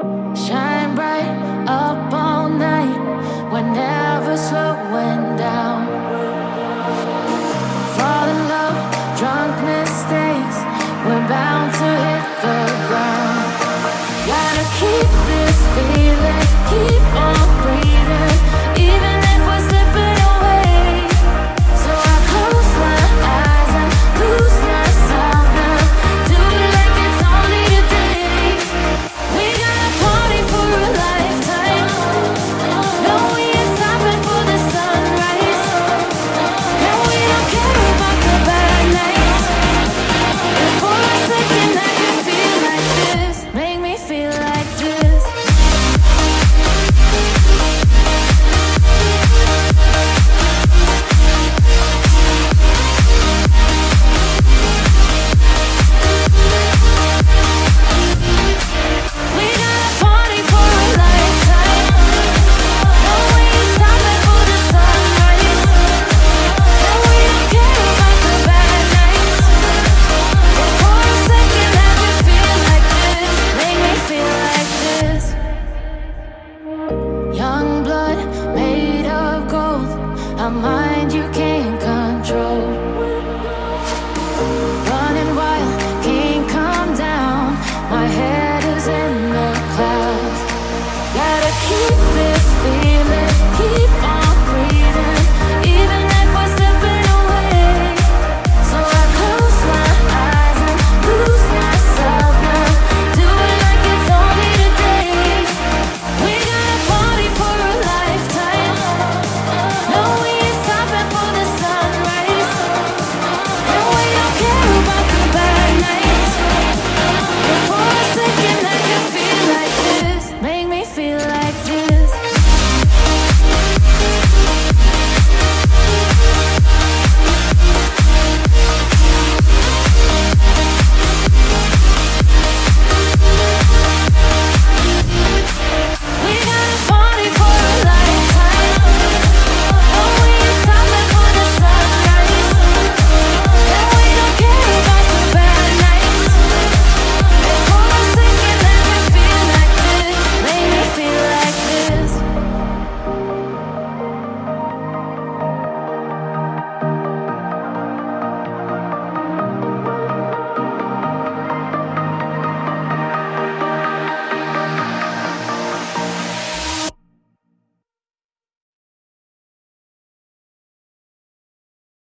Shine bright up all night. We're never slowing down. Fall in love, drunk mistakes. We're bound to hit the ground. Gotta keep this feeling, keep on. mind, you